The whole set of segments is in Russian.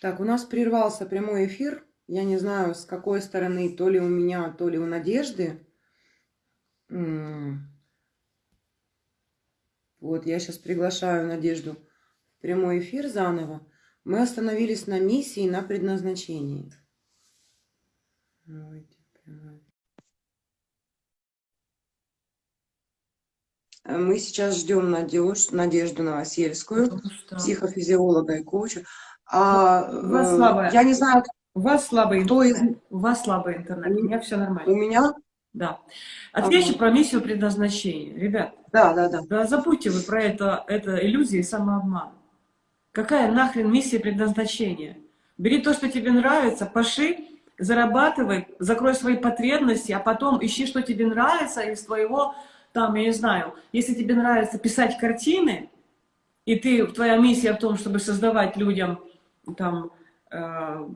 Так, у нас прервался прямой эфир. Я не знаю, с какой стороны, то ли у меня, то ли у Надежды. Вот, я сейчас приглашаю Надежду в прямой эфир заново. Мы остановились на миссии, на предназначении. Мы сейчас ждем Надежду, Надежду Новосельскую, психофизиолога и коуча. А, у вас слабая. Я не знаю, у вас слабый кто интернет. Из... У вас слабый интернет. У меня все нормально. У меня? Да. Отвечу ага. про миссию предназначения. Ребят, да, да, да. да забудьте вы про это, это иллюзия и самообман. Какая нахрен миссия предназначения? Бери то, что тебе нравится, поши, зарабатывай, закрой свои потребности, а потом ищи, что тебе нравится из твоего, там, я не знаю, если тебе нравится писать картины, и ты, твоя миссия в том, чтобы создавать людям там, э,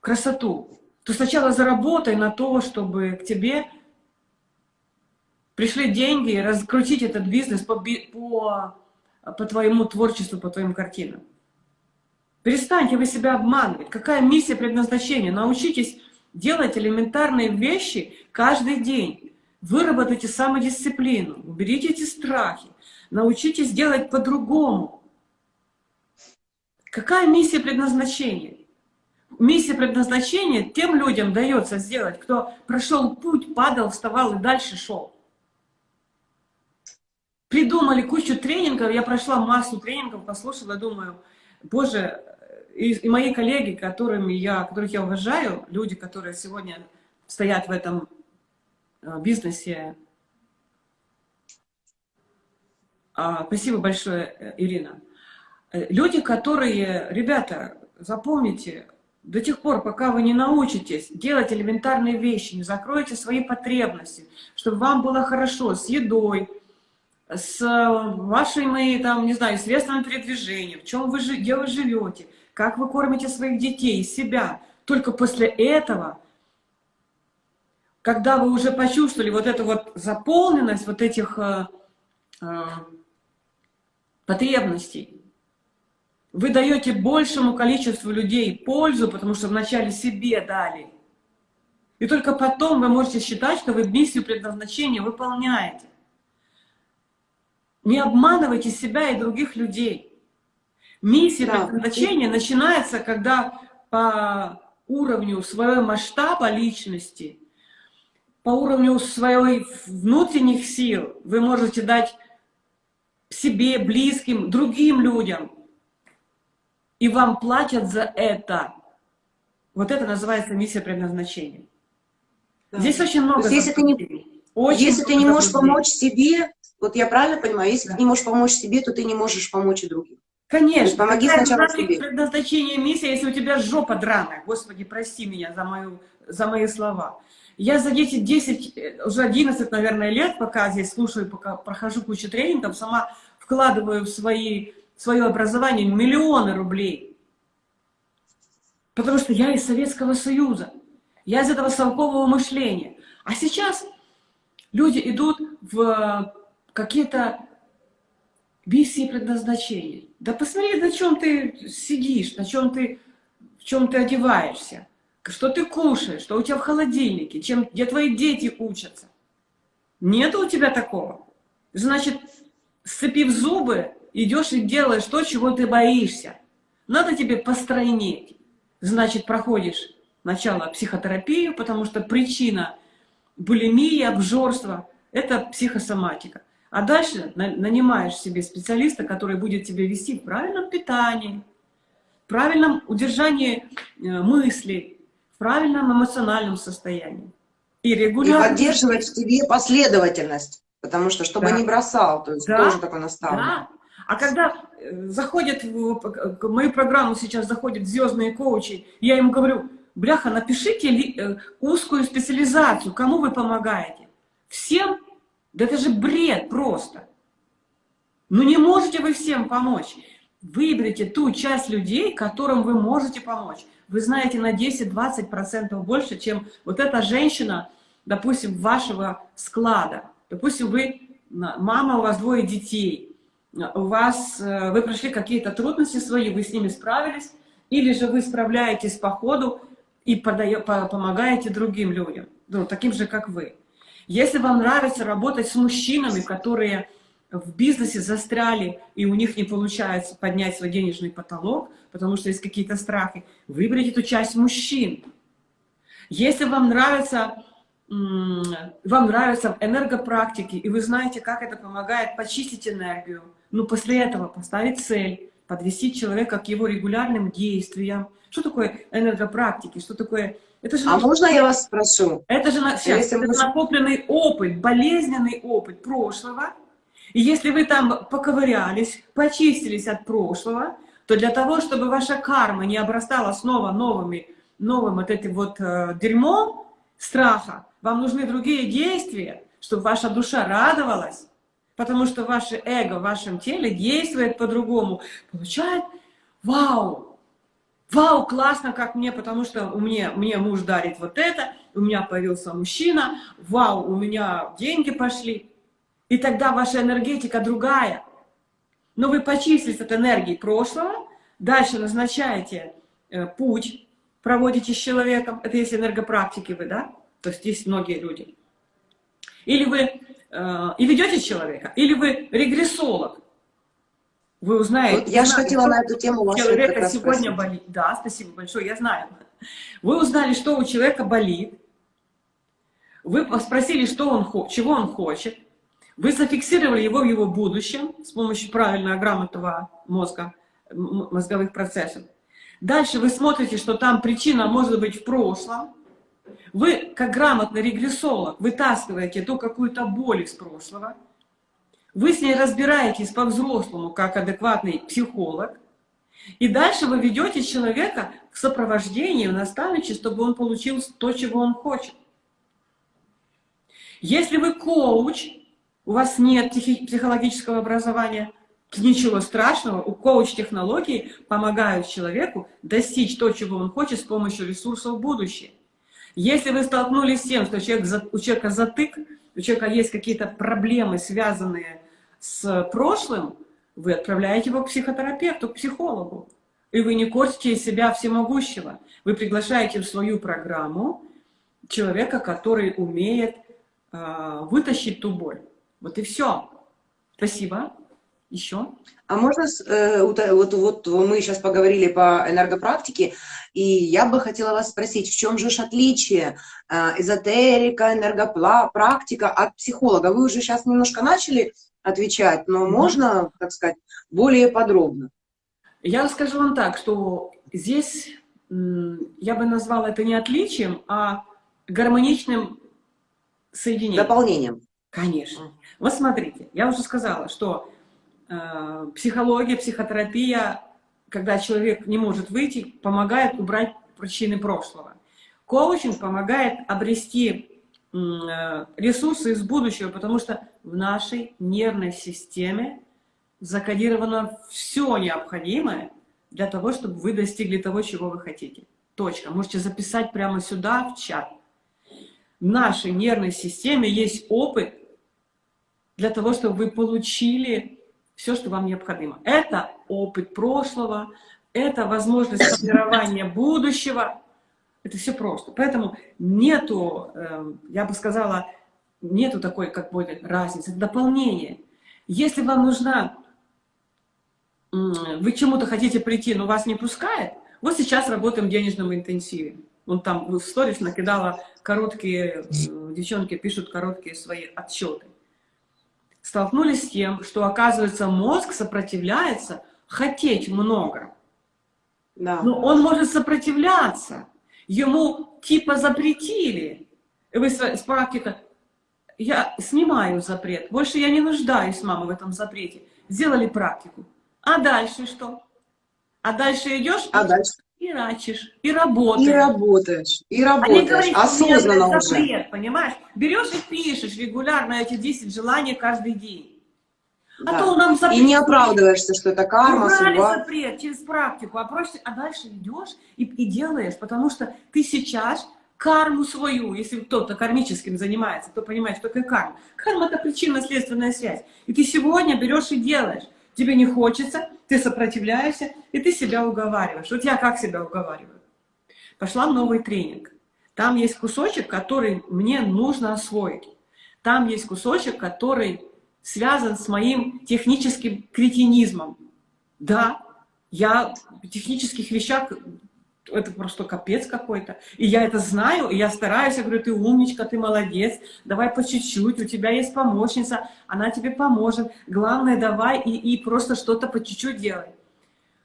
красоту, то сначала заработай на то, чтобы к тебе пришли деньги, раскрутить этот бизнес по, по, по твоему творчеству, по твоим картинам. Перестаньте вы себя обманывать. Какая миссия предназначения? Научитесь делать элементарные вещи каждый день. Выработайте самодисциплину, уберите эти страхи, научитесь делать по-другому. Какая миссия предназначения? Миссия предназначения тем людям дается сделать, кто прошел путь, падал, вставал и дальше шел. Придумали кучу тренингов, я прошла массу тренингов, послушала, думаю, боже, и, и мои коллеги, которыми я, которых я уважаю, люди, которые сегодня стоят в этом э, бизнесе. А, спасибо большое, э, Ирина. Э, люди, которые, ребята, запомните, до тех пор, пока вы не научитесь делать элементарные вещи, не закроете свои потребности, чтобы вам было хорошо с едой, с вашими, там, не знаю, средствами передвижения, в чем вы, где вы живете, как вы кормите своих детей, себя. Только после этого, когда вы уже почувствовали вот эту вот заполненность вот этих э, э, потребностей, вы даете большему количеству людей пользу, потому что вначале себе дали. И только потом вы можете считать, что вы миссию предназначения выполняете. Не обманывайте себя и других людей. Миссия да. предназначения начинается, когда по уровню своего масштаба личности, по уровню своих внутренних сил вы можете дать себе, близким, другим людям – и вам платят за это. Вот это называется миссия предназначения. Да. Здесь очень много... если ты не, очень если ты не можешь помочь себе, вот я правильно понимаю, если да. ты не можешь помочь себе, то ты не можешь помочь и другим. Конечно. Помоги сначала себе. предназначение миссия, если у тебя жопа драная. Господи, прости меня за, мою, за мои слова. Я за 10, 10, уже 11, наверное, лет, пока здесь слушаю, пока прохожу кучу тренингов, сама вкладываю в свои свое образование миллионы рублей. Потому что я из Советского Союза. Я из этого совкового мышления. А сейчас люди идут в какие-то миссии предназначения. Да посмотри, на чем ты сидишь, на чем ты, в чем ты одеваешься, что ты кушаешь, что у тебя в холодильнике, чем, где твои дети учатся. Нет у тебя такого. Значит, сцепив зубы, идешь и делаешь то, чего ты боишься. Надо тебе постройнеть. Значит, проходишь сначала психотерапию, потому что причина булимии, обжорства – это психосоматика. А дальше нанимаешь себе специалиста, который будет тебя вести в правильном питании, в правильном удержании э, мыслей, в правильном эмоциональном состоянии. И регулярно... И поддерживать в тебе последовательность, потому что, чтобы да. не бросал, то есть да. тоже такой наставник. Да. А когда э, заходят в мою программу сейчас заходят звездные коучи, я им говорю, бляха, напишите э, узкую специализацию, кому вы помогаете. Всем? Да это же бред просто. Ну не можете вы всем помочь. Выберите ту часть людей, которым вы можете помочь. Вы знаете на 10-20% больше, чем вот эта женщина, допустим, вашего склада. Допустим, вы, мама, у вас двое детей – у вас, э, вы прошли какие-то трудности свои, вы с ними справились, или же вы справляетесь по ходу и подае- по- помогаете другим людям, ну, таким же, как вы. Если вам нравится работать с мужчинами, которые в бизнесе застряли, и у них не получается поднять свой денежный потолок, потому что есть какие-то страхи, выберите эту часть мужчин. Если вам нравится, вам нравятся энергопрактики, и вы знаете, как это помогает почистить энергию, ну, после этого поставить цель, подвести человека к его регулярным действиям. Что такое энергопрактики? Что такое... Это же А наш- можно я вас спрошу? это же Если это мы- накопленный опыт, болезненный опыт прошлого. И если вы там поковырялись, почистились от прошлого, то для того, чтобы ваша карма не обрастала снова новыми, новым вот этим вот э, дерьмом страха, вам нужны другие действия, чтобы ваша душа радовалась, потому что ваше эго в вашем теле действует по-другому, получает вау, вау, классно, как мне, потому что у меня, мне муж дарит вот это, у меня появился мужчина, вау, у меня деньги пошли. И тогда ваша энергетика другая. Но вы почислились от энергии прошлого, дальше назначаете э, путь, проводите с человеком, это если энергопрактики вы, да? То есть есть многие люди. Или вы и ведете человека, или вы регрессолог. Вы узнаете... Вот я же хотела на эту тему вас человека сегодня спросить. болит. Да, спасибо большое, я знаю. Вы узнали, что у человека болит. Вы спросили, что он, чего он хочет. Вы зафиксировали его в его будущем с помощью правильного, грамотного мозга, мозговых процессов. Дальше вы смотрите, что там причина может быть в прошлом. Вы, как грамотный регрессолог, вытаскиваете ту какую-то боль из прошлого. Вы с ней разбираетесь по-взрослому, как адекватный психолог. И дальше вы ведете человека к сопровождению, наставничеству, чтобы он получил то, чего он хочет. Если вы коуч, у вас нет психологического образования, ничего страшного, у коуч-технологий помогают человеку достичь то, чего он хочет с помощью ресурсов в будущее. Если вы столкнулись с тем, что человек, у человека затык, у человека есть какие-то проблемы, связанные с прошлым, вы отправляете его к психотерапевту, к психологу. И вы не корчите из себя всемогущего. Вы приглашаете в свою программу человека, который умеет а, вытащить ту боль. Вот и все. Спасибо. Еще? А можно, э, вот, э, вот, вот мы сейчас поговорили по энергопрактике, и я бы хотела вас спросить, в чем же отличие э, эзотерика, энергопрактика от психолога? Вы уже сейчас немножко начали отвечать, но можно, так сказать, более подробно? Я скажу вам так, что здесь я бы назвала это не отличием, а гармоничным соединением. Дополнением. Конечно. Вот смотрите, я уже сказала, что э, психология, психотерапия, когда человек не может выйти, помогает убрать причины прошлого. Коучинг помогает обрести э, ресурсы из будущего, потому что в нашей нервной системе закодировано все необходимое для того, чтобы вы достигли того, чего вы хотите. Точка. Можете записать прямо сюда, в чат. В нашей нервной системе есть опыт для того, чтобы вы получили все, что вам необходимо. Это опыт прошлого, это возможность формирования будущего. Это все просто. Поэтому нету, э, я бы сказала, нету такой как бы разницы, это дополнение. Если вам нужна, вы чему-то хотите прийти, но вас не пускает, вот сейчас работаем в денежном интенсиве. Вон там в сторис накидала короткие, э, девчонки пишут короткие свои отчеты. Столкнулись с тем, что, оказывается, мозг сопротивляется хотеть много. Да. Но он может сопротивляться. Ему типа запретили. И вы с практика, я снимаю запрет. Больше я не нуждаюсь, мама, в этом запрете. Сделали практику. А дальше что? А дальше идешь А дальше? И рачишь, и работаешь. И работаешь, и А работаешь, у меня, осознанно уже. запрет, понимаешь? Берешь и пишешь регулярно эти 10 желаний каждый день. А Да. то нам запрет. И не оправдываешься, что это карма, Убрали судьба. запрет через практику, а, проще, а дальше идешь и, и делаешь, потому что ты сейчас карму свою, если кто-то кармическим занимается, то понимает, что такое карма. Карма – это причинно-следственная связь. И ты сегодня берешь и делаешь. Тебе не хочется, ты сопротивляешься, и ты себя уговариваешь. Вот я как себя уговариваю? Пошла в новый тренинг. Там есть кусочек, который мне нужно освоить. Там есть кусочек, который связан с моим техническим кретинизмом. Да, я в технических вещах, это просто капец какой-то. И я это знаю, и я стараюсь, я говорю, ты умничка, ты молодец, давай по чуть-чуть, у тебя есть помощница, она тебе поможет. Главное, давай и, и просто что-то по чуть-чуть делай.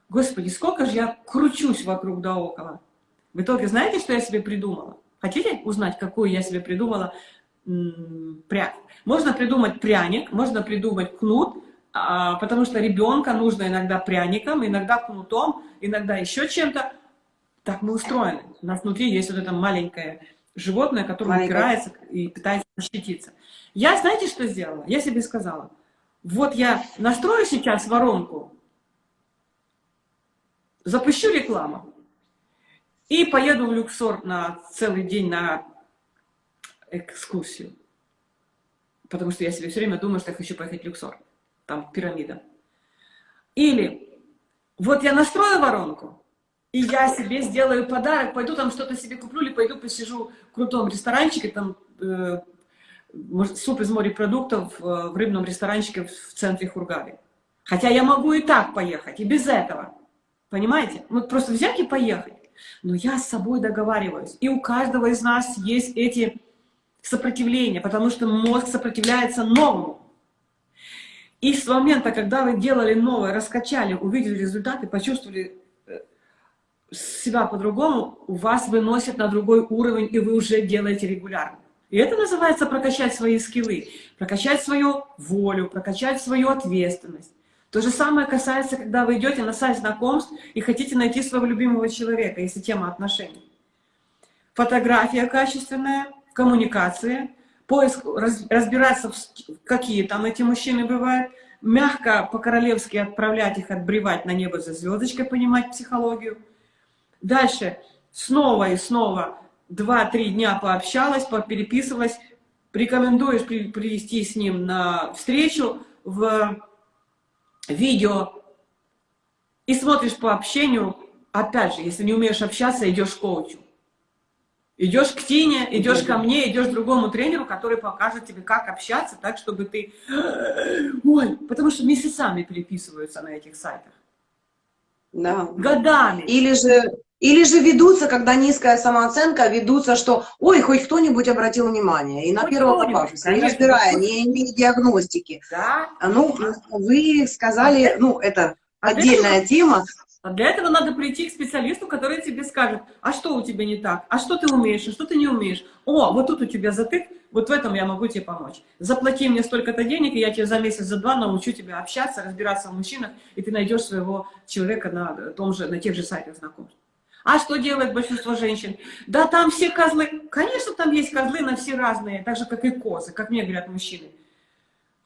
Господи, сколько же я кручусь вокруг да около. В итоге, знаете, что я себе придумала? Хотите узнать, какую я себе придумала прядь? Можно придумать пряник, можно придумать кнут, а, потому что ребенка нужно иногда пряником, иногда кнутом, иногда еще чем-то. Так мы устроены. У нас внутри есть вот это маленькое животное, которое Маленькое. упирается и пытается защититься. Я, знаете, что сделала? Я себе сказала, вот я настрою сейчас воронку, запущу рекламу и поеду в Люксор на целый день на экскурсию. Потому что я себе все время думаю, что я хочу поехать в Люксор. Там пирамида. Или вот я настрою воронку, и я себе сделаю подарок, пойду там что-то себе куплю, или пойду посижу в крутом ресторанчике, там э, суп из морепродуктов э, в рыбном ресторанчике в, центре Хургады. Хотя я могу и так поехать, и без этого. Понимаете? Вот просто взять и поехать. Но я с собой договариваюсь. И у каждого из нас есть эти сопротивления, потому что мозг сопротивляется новому. И с момента, когда вы делали новое, раскачали, увидели результаты, почувствовали себя по-другому, вас выносят на другой уровень, и вы уже делаете регулярно. И это называется прокачать свои скиллы, прокачать свою волю, прокачать свою ответственность. То же самое касается, когда вы идете на сайт знакомств и хотите найти своего любимого человека, если тема отношений. Фотография качественная, коммуникация, поиск, раз, разбираться, в, какие там эти мужчины бывают, мягко по-королевски отправлять их, отбревать на небо за звездочкой, понимать психологию. Дальше снова и снова два-три дня пообщалась, попереписывалась, рекомендуешь при, привести с ним на встречу в видео и смотришь по общению, опять же, если не умеешь общаться, идешь к коучу. Идешь к Тине, идешь ко мне, идешь к другому тренеру, который покажет тебе, как общаться, так, чтобы ты... Ой, потому что месяцами переписываются на этих сайтах. Да. Годами. Или же, или же ведутся, когда низкая самооценка, ведутся, что ой, хоть кто-нибудь обратил внимание. И на Хоть первого попавшегося, не разбирая, не имея диагностики. Да. А, Ну, вы сказали, ну, это А отдельная тема. А для этого надо прийти к специалисту, который тебе скажет, а что у тебя не так, а что ты умеешь, а что ты не умеешь. О, вот тут у тебя затык, вот в этом я могу тебе помочь. Заплати мне столько-то денег, и я тебе за месяц, за два научу тебя общаться, разбираться в мужчинах, и ты найдешь своего человека на, том же, на тех же сайтах знакомств. А что делает большинство женщин? Да там все козлы. Конечно, там есть козлы, но все разные, так же, как и козы, как мне говорят мужчины.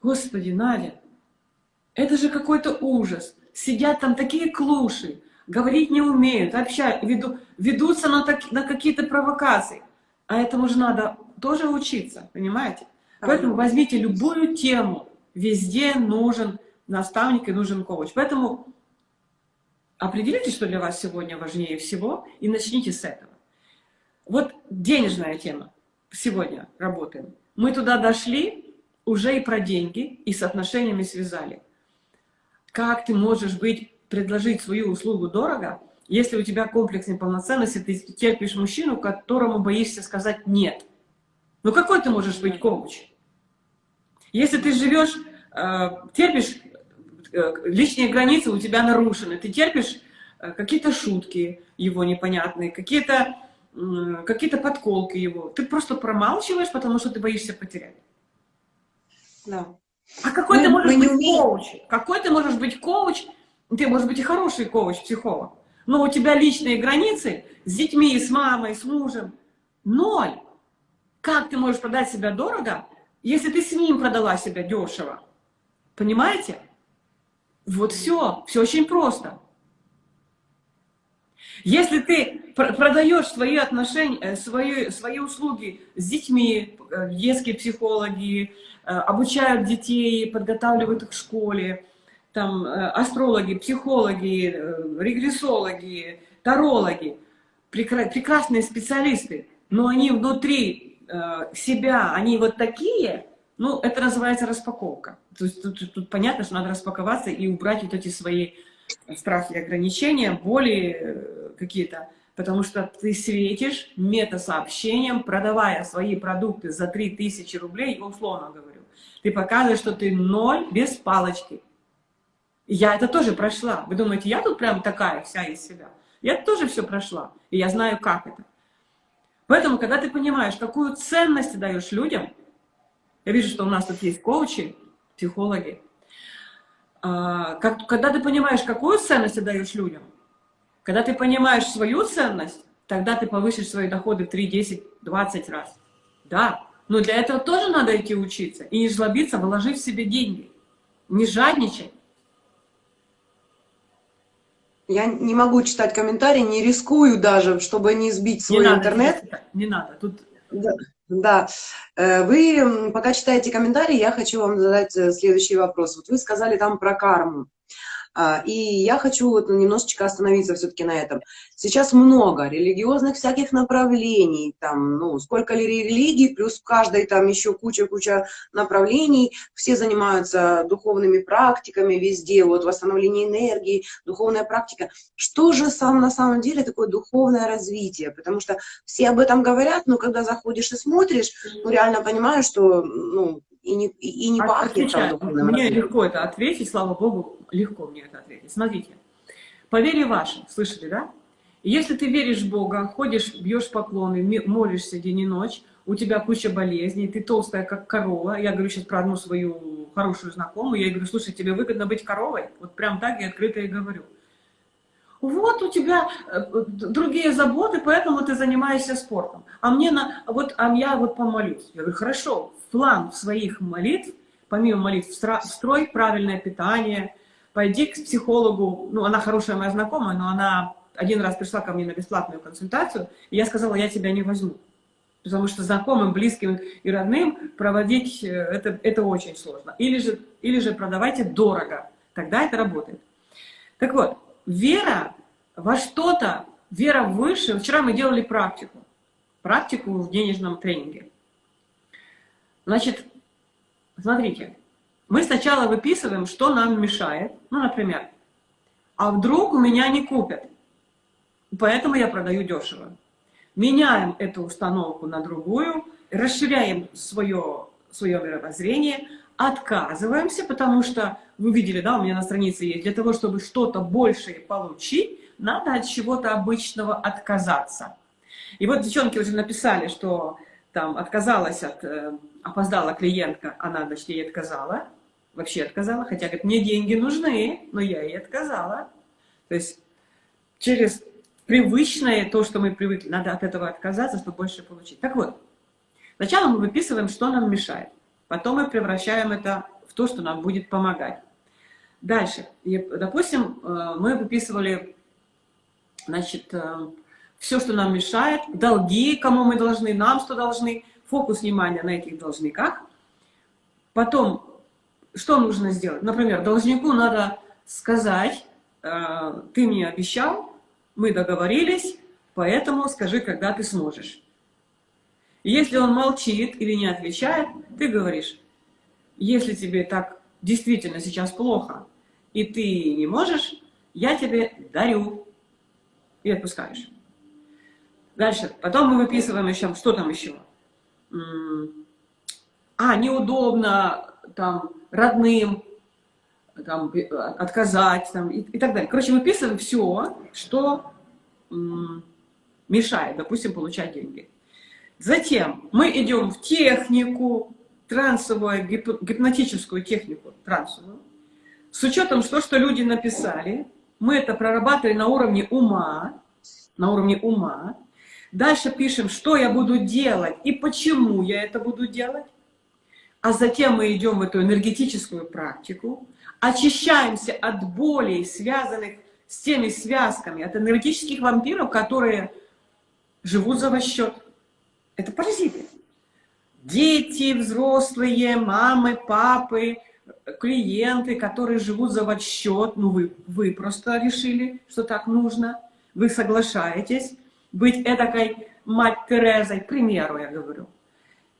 Господи, Надя, это же какой-то ужас. Сидят там такие клуши, говорить не умеют, общают, веду, ведутся на, так, на какие-то провокации. А этому же надо тоже учиться, понимаете? Поэтому возьмите любую тему, везде нужен наставник и нужен коуч. Поэтому определите, что для вас сегодня важнее всего, и начните с этого. Вот денежная тема сегодня работаем. Мы туда дошли, уже и про деньги, и с отношениями связали. Как ты можешь быть, предложить свою услугу дорого, если у тебя комплекс неполноценности, ты терпишь мужчину, которому боишься сказать «нет». Ну какой ты можешь быть коуч? Если ты живешь, э, терпишь, личные границы у тебя нарушены, ты терпишь э, какие-то шутки его непонятные, какие-то какие подколки его, ты просто промалчиваешь, потому что ты боишься потерять. Да. А какой Мы- ты можешь быть умеем. коуч? Какой ты можешь быть коуч? Ты можешь быть и хороший коуч, психолог. Но у тебя личные границы с детьми, с мамой, с мужем. Ноль. Как ты можешь продать себя дорого, если ты с ним продала себя дешево? Понимаете? Вот все. Все очень просто. Если ты пр- продаешь свои отношения, э, свои, свои услуги с детьми, э, детские психологи, э, обучают детей, подготавливают их к школе, там астрологи, психологи, регрессологи, тарологи, прекра- прекрасные специалисты, но они внутри себя, они вот такие, ну, это называется распаковка. То есть тут, тут понятно, что надо распаковаться и убрать вот эти свои страхи, ограничения, боли э, какие-то, потому что ты светишь метасообщением, продавая свои продукты за 3000 рублей, условно говорю. Ты показываешь, что ты ноль без палочки. Я это тоже прошла. Вы думаете, я тут прям такая вся из себя? Я тоже все прошла, и я знаю, как это. Поэтому, когда ты понимаешь, какую ценность ты даешь людям, я вижу, что у нас тут есть коучи, психологи, а, как, когда ты понимаешь, какую ценность ты даешь людям, когда ты понимаешь свою ценность, тогда ты повысишь свои доходы в 3, 10, 20 раз. Да, но для этого тоже надо идти учиться. И не жлобиться, вложив в себе деньги. Не жадничать. Я не могу читать комментарии, не рискую даже, чтобы не сбить свой не надо, интернет. Не надо. Тут Да, да. Э, Вы, пока читаете комментарии, я хочу вам задать э, следующий вопрос. Вот вы сказали там про карму. А, И я хочу вот немножечко остановиться все-таки на этом. Сейчас много религиозных всяких направлений, там, ну, сколько ли религий, плюс в каждой там еще куча-куча направлений, все занимаются духовными практиками везде, вот восстановление энергии, духовная практика. Что же сам на самом деле такое духовное развитие? Потому что все об этом говорят, но когда заходишь и смотришь, ну, реально понимаешь, что, ну, и не, и и не От- пахнет отвечаю. Мне развитием. легко это ответить, слава Богу, легко мне это ответить. Смотрите, по вере вашей, слышали, да? Если ты веришь в Бога, ходишь, бьешь поклоны, молишься день и ночь, у тебя куча болезней, ты толстая, как корова. Я говорю сейчас про одну свою хорошую знакомую. Я говорю, слушай, тебе выгодно быть коровой? Вот прям так я открыто и говорю. Вот у тебя э, другие заботы, поэтому ты занимаешься спортом. А мне на, вот, а я вот помолюсь. Я говорю, хорошо, в план своих молитв, помимо молитв, встрой правильное питание, пойди к психологу, ну, она хорошая моя знакомая, но она один раз пришла ко мне на бесплатную консультацию, и я сказала, я тебя не возьму. Потому что знакомым, близким и родным проводить э, это, это очень сложно. Или же, или же продавайте дорого, тогда это работает. Так вот, вера во что-то, вера выше. Вчера мы делали практику. Практику в денежном тренинге. Значит, смотрите, мы сначала выписываем, что нам мешает. Ну, например, а вдруг у меня не купят, поэтому я продаю дешево. Меняем эту установку на другую, расширяем свое, свое мировоззрение, отказываемся, потому что, вы видели, да, у меня на странице есть, для того, чтобы что-то большее получить, надо от чего-то обычного отказаться. И вот девчонки уже написали, что там отказалась от, э, опоздала клиентка, она, ей отказала, вообще отказала, хотя, говорит, мне деньги нужны, но я ей отказала. То есть через привычное, то, что мы привыкли, надо от этого отказаться, чтобы больше получить. Так вот, сначала мы выписываем, что нам мешает, потом мы превращаем это в то, что нам будет помогать. Дальше, И, допустим, э, мы выписывали, значит, все, что нам мешает, долги, кому мы должны, нам что должны, фокус внимания на этих должниках. Потом, что нужно сделать? Например, должнику надо сказать, э, ты мне обещал, мы договорились, поэтому скажи, когда ты сможешь. Если он молчит или не отвечает, ты говоришь, если тебе так действительно сейчас плохо, и ты не можешь, я тебе дарю. И отпускаешь. Дальше. Потом мы выписываем еще, что там еще? А, неудобно, там, родным, там, э, отказать, там, и, и так далее. Короче, выписываем все, что мешает, допустим, получать деньги. Затем мы идем в технику, трансовую, гип- гипнотическую технику, трансовую, с учетом что, что люди написали, мы это прорабатывали на уровне ума, на уровне ума. Дальше пишем, что я буду делать и почему я это буду делать. А затем мы идем в эту энергетическую практику, очищаемся от болей, связанных с теми связками, от энергетических вампиров, которые живут за ваш счет. Это паразиты. Дети, взрослые, мамы, папы, клиенты, которые живут за ваш счет, ну вы, вы просто решили, что так нужно, вы соглашаетесь быть этакой мать Терезой, к примеру, я говорю.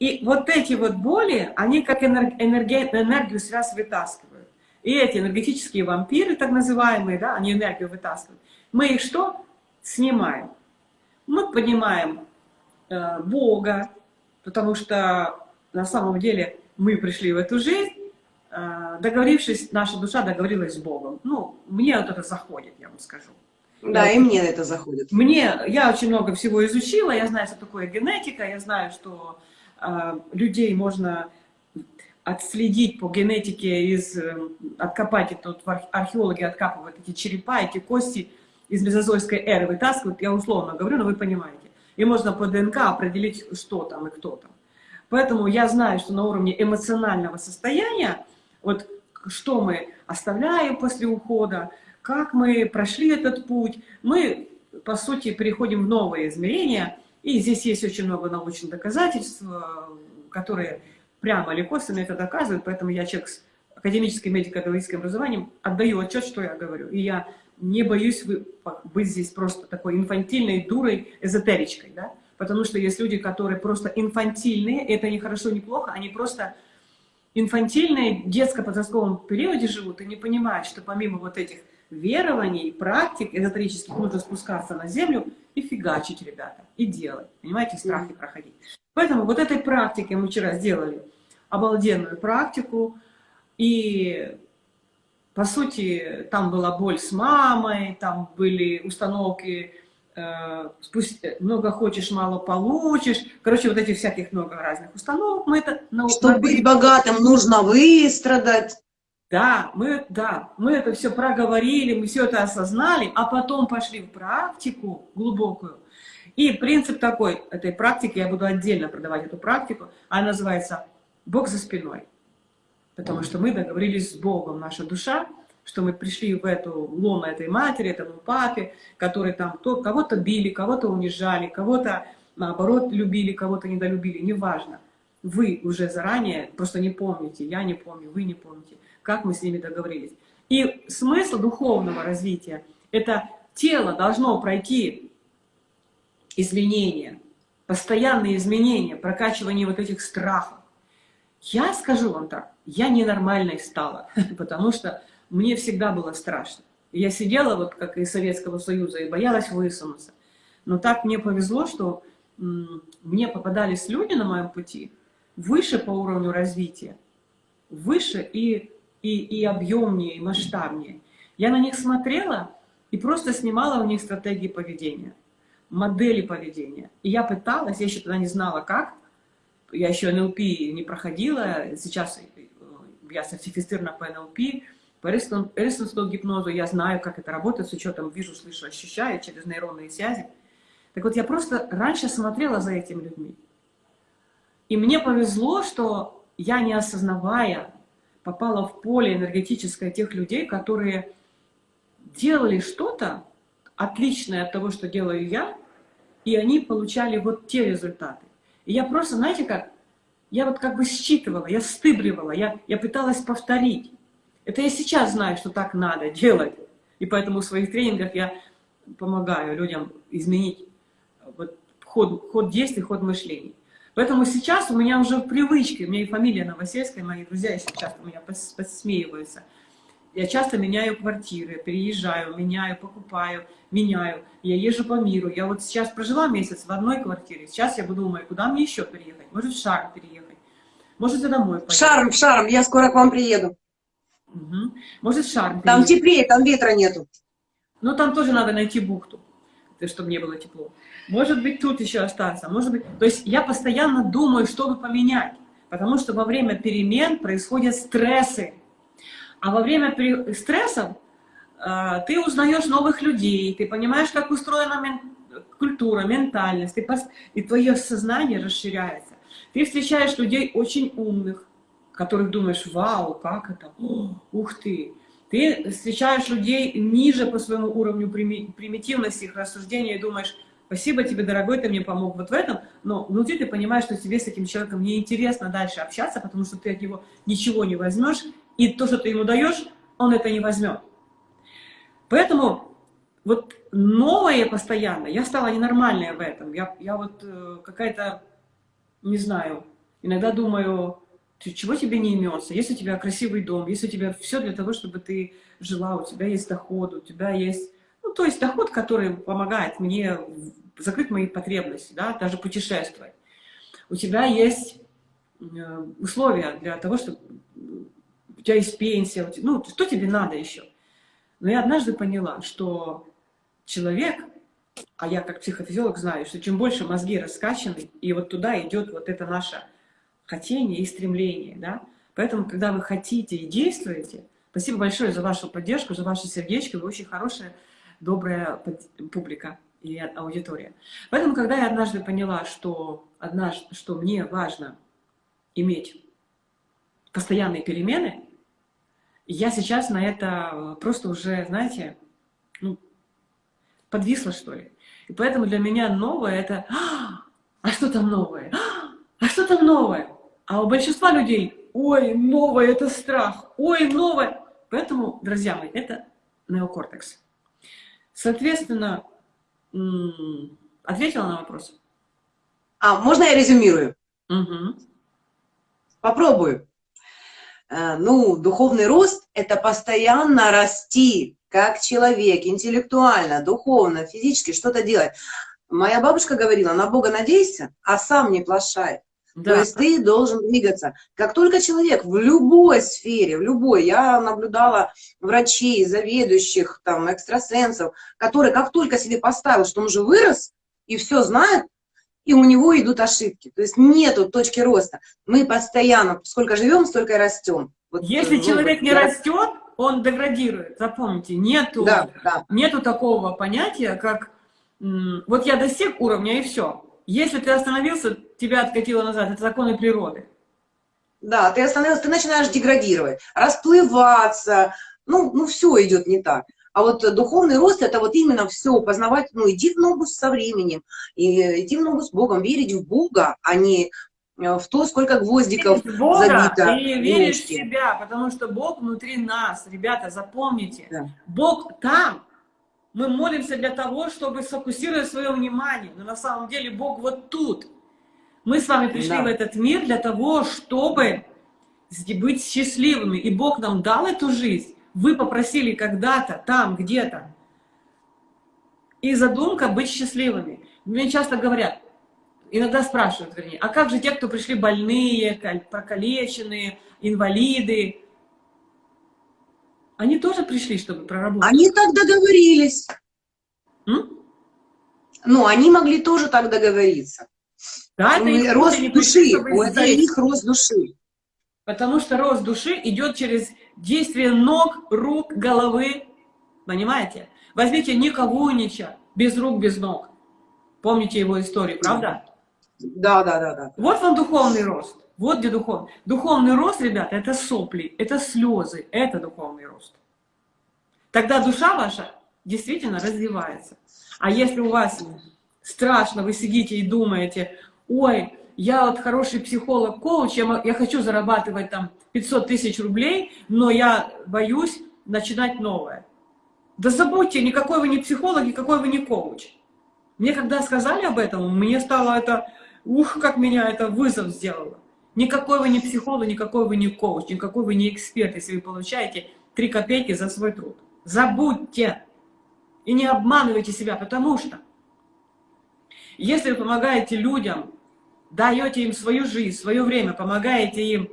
И вот эти вот боли, они как энерг, энергию связь вытаскивают. И эти энергетические вампиры, так называемые, да, они энергию вытаскивают. Мы их что? Снимаем. Мы понимаем э, Бога, потому что на самом деле мы пришли в эту жизнь, э, договорившись, наша душа договорилась с Богом. Ну, мне вот это заходит, я вам скажу. Да, Я и мне это заходит. Мне, я очень много всего изучила, я знаю, что такое генетика, я знаю, что людей можно отследить по генетике, из, э, откопать, это вот арх- археологи откапывают эти черепа, эти кости из мезозойской эры вытаскивают, я условно говорю, но вы понимаете. И можно по ДНК определить, что там и кто там. Поэтому я знаю, что на уровне эмоционального состояния, вот что мы оставляем после ухода, как мы прошли этот путь, мы, по сути, переходим в новые измерения, и здесь есть очень много научных доказательств, э, которые прямо или косвенно это доказывают, поэтому я человек с академическим медико-педагогическим образованием отдаю отчет, что я говорю, и я не боюсь быть здесь просто такой инфантильной дурой, эзотеричкой, да, потому что есть люди, которые просто инфантильные, это не хорошо, не плохо, они просто инфантильные, в детско-подростковом периоде живут и не понимают, что помимо вот этих верований, практик эзотерических нужно спускаться на землю и фигачить, ребята, и делать, понимаете, страхи проходить. Поэтому вот этой практики мы вчера сделали обалденную практику, и по сути там была боль с мамой, там были установки э, спусть- много хочешь, мало получишь. Короче, вот этих всяких много разных установок. Мы это Чтобы быть богатым, нужно выстрадать. Да, мы, да, мы это все проговорили, мы все это осознали, а потом пошли в практику глубокую. И принцип такой, этой практики, я буду отдельно продавать эту практику, она называется «Бог за спиной». Потому что мы договорились с Богом, наша душа, что мы пришли в эту лоно этой матери, этому папе, который там кого-то били, кого-то унижали, кого-то наоборот любили, кого-то недолюбили, неважно. Вы уже заранее просто не помните, я не помню, вы не помните, как мы с ними договорились. И смысл духовного развития – это тело должно пройти изменения, постоянные изменения, прокачивание вот этих страхов. Я скажу вам так, я ненормальной стала, потому что мне всегда было страшно. Я сидела, вот как из Советского Союза, и боялась высунуться. Но так мне повезло, что мне попадались люди на моем пути выше по уровню развития, выше и, и, и объемнее, и масштабнее. Я на них смотрела и просто снимала у них стратегии поведения, модели поведения. И я пыталась, я еще тогда не знала как, я еще НЛП не проходила, сейчас э, я сертифицирована по НЛП, по эриксонскому гипнозу, я знаю, как это работает, с учетом вижу, слышу, ощущаю через нейронные связи. Так вот, я просто раньше смотрела за этими людьми. И мне повезло, что я, не осознавая, попала в поле энергетическое тех людей, которые делали что-то отличное от того, что делаю я, и они получали вот те результаты. И я просто, знаете как, я вот как бы считывала, я стыбривала, я, я пыталась повторить. Это я сейчас знаю, что так надо делать. И поэтому в своих тренингах я помогаю людям изменить вот ход, ход действий, ход мышления. Поэтому сейчас у меня уже в привычке, у меня и фамилия Новосельская, мои друзья еще часто у меня посмеиваются. Я часто меняю квартиры, переезжаю, меняю, покупаю, меняю. Я езжу по миру. Я вот сейчас прожила месяц в одной квартире. Сейчас я буду думать, куда мне еще переехать? Может, в Шарм переехать? Может, я домой поеду? шарм, в шарм, я скоро к вам приеду. Мгм. Может, в Шарм Там переехать? теплее, там ветра нету. Но там тоже надо найти бухту, чтобы не было тепло. Может быть, тут еще остаться, может быть... То есть я постоянно думаю, чтобы поменять, потому что во время перемен происходят стрессы. А во время стрессов э, ты узнаешь новых людей, ты понимаешь, как устроена мен- культура, ментальность, ты пос- и твое сознание расширяется. Ты встречаешь людей очень умных, которых думаешь, вау, как это, О, ух ты. Ты встречаешь людей ниже по своему уровню прими- примитивности их рассуждения и думаешь, спасибо тебе, дорогой, ты мне помог вот в этом, но внутри ты понимаешь, что тебе с этим человеком неинтересно дальше общаться, потому что ты от него ничего не возьмешь, и то, что ты ему даешь, он это не возьмет. Поэтому вот новое постоянно, я стала ненормальная в этом. Я, я вот э, какая-то, не знаю, иногда думаю, чего тебе не имется? Есть у тебя красивый дом, есть у тебя все для того, чтобы ты жила, у тебя есть доход, у тебя есть... Ну, то есть доход, который помогает мне закрыть мои потребности, да, даже путешествовать. У тебя есть э, условия для того, чтобы у тебя есть пенсия, ну, что тебе надо еще? Но я однажды поняла, что человек, а я как психофизиолог знаю, что чем больше мозги раскачаны, и вот туда идет вот это наше хотение и стремление, да. Поэтому, когда вы хотите и действуете, спасибо большое за вашу поддержку, за ваши сердечки, вы очень хорошая, добрая публика и аудитория. Поэтому, когда я однажды поняла, что, однажды, что мне важно иметь постоянные перемены, я сейчас на это просто уже, знаете, ну, подвисла, что ли. И поэтому для меня новое это «А, а что там новое? А что там новое? А у большинства людей «Ой, новое – это страх! Ой, новое!» Поэтому, друзья мои, это неокортекс. Соответственно, ответила на вопрос? А, можно я резюмирую? Угу. Попробую. Э, ну, духовный рост – это постоянно расти, как человек, интеллектуально, духовно, физически, что-то делать. Моя бабушка говорила, на Бога надейся, а сам не плашай. Да. То есть ты должен двигаться. Как только человек в любой сфере, в любой, я наблюдала врачей, заведующих, там, экстрасенсов, которые как только себе поставил, что он уже вырос и все знает, и у него идут ошибки. То есть нету точки роста. Мы постоянно, сколько живем, столько и растем. Вот, Если ну, человек не я... растет, он деградирует. Запомните, нету, да, да. нету такого понятия, как вот я достиг уровня и все. Если ты остановился, тебя откатило назад. Это законы природы. Да, ты остановился, ты начинаешь деградировать, расплываться. Ну, ну все идет не так. А вот духовный рост – это вот именно все, познавать, ну, иди в ногу со временем, и иди в ногу с Богом, верить в Бога, а не э, в то, сколько гвоздиков верить в Бога, забито. Ты веришь в себя, потому что Бог внутри нас. Ребята, запомните, да. Бог там. Мы молимся для того, чтобы сфокусировать свое внимание, но на самом деле Бог вот тут. Мы с вами пришли да. в этот мир для того, чтобы быть счастливыми, и Бог нам дал эту жизнь вы попросили когда-то, там, где-то. И задумка быть счастливыми. Мне часто говорят, иногда спрашивают, вернее, а как же те, кто пришли больные, прокалеченные, инвалиды? Они тоже пришли, чтобы проработать. Они так договорились. М? Ну, они могли тоже так договориться. Да, это их рост души, это их рост души. Потому что рост души идет через действие ног, рук, головы. Понимаете? Возьмите Ника Вуйнича, без рук, без ног. Помните его историю, правда? Да, да, да, да. Вот вам духовный рост. Вот где духовный. Духовный рост, ребята, это сопли, это слезы, это духовный рост. Тогда душа ваша действительно развивается. А если у вас страшно, вы сидите и думаете, ой, я вот хороший психолог-коуч, я, я хочу зарабатывать там 500 тысяч рублей, но я боюсь начинать новое. Да забудьте, никакой вы не психолог, никакой вы не коуч. Мне когда сказали об этом, мне стало это, ух, как меня это вызов сделало. Никакой вы не психолог, никакой вы не коуч, никакой вы не эксперт, если вы получаете 3 копейки за свой труд. Забудьте. И не обманывайте себя, потому что если вы помогаете людям даете им свою жизнь, свое время, помогаете им